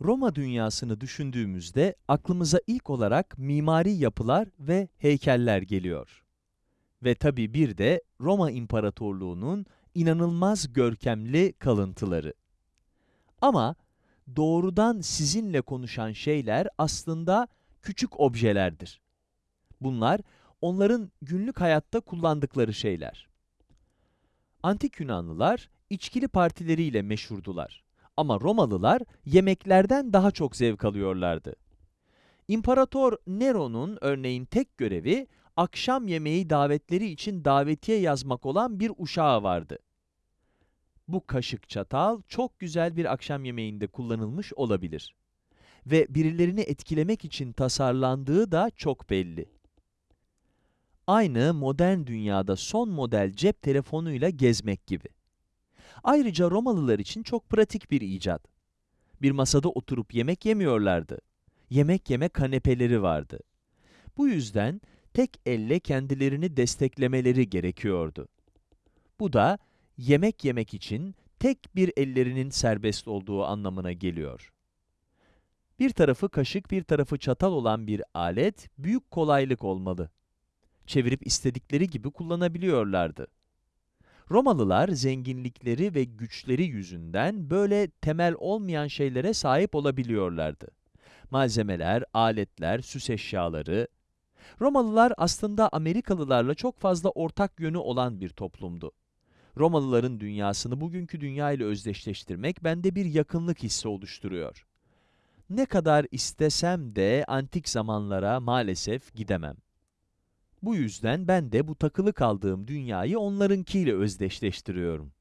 Roma dünyasını düşündüğümüzde aklımıza ilk olarak mimari yapılar ve heykeller geliyor. Ve tabii bir de Roma İmparatorluğu'nun inanılmaz görkemli kalıntıları. Ama doğrudan sizinle konuşan şeyler aslında küçük objelerdir. Bunlar onların günlük hayatta kullandıkları şeyler. Antik Yunanlılar içkili partileriyle meşhurdular. Ama Romalılar yemeklerden daha çok zevk alıyorlardı. İmparator Nero'nun örneğin tek görevi akşam yemeği davetleri için davetiye yazmak olan bir uşağı vardı. Bu kaşık çatal çok güzel bir akşam yemeğinde kullanılmış olabilir. Ve birilerini etkilemek için tasarlandığı da çok belli. Aynı modern dünyada son model cep telefonuyla gezmek gibi. Ayrıca Romalılar için çok pratik bir icat. Bir masada oturup yemek yemiyorlardı. Yemek yeme kanepeleri vardı. Bu yüzden tek elle kendilerini desteklemeleri gerekiyordu. Bu da yemek yemek için tek bir ellerinin serbest olduğu anlamına geliyor. Bir tarafı kaşık, bir tarafı çatal olan bir alet büyük kolaylık olmalı. Çevirip istedikleri gibi kullanabiliyorlardı. Romalılar zenginlikleri ve güçleri yüzünden böyle temel olmayan şeylere sahip olabiliyorlardı. Malzemeler, aletler, süs eşyaları. Romalılar aslında Amerikalılarla çok fazla ortak yönü olan bir toplumdu. Romalıların dünyasını bugünkü dünya ile özdeşleştirmek bende bir yakınlık hissi oluşturuyor. Ne kadar istesem de antik zamanlara maalesef gidemem. Bu yüzden ben de bu takılı kaldığım dünyayı onlarınkiyle özdeşleştiriyorum.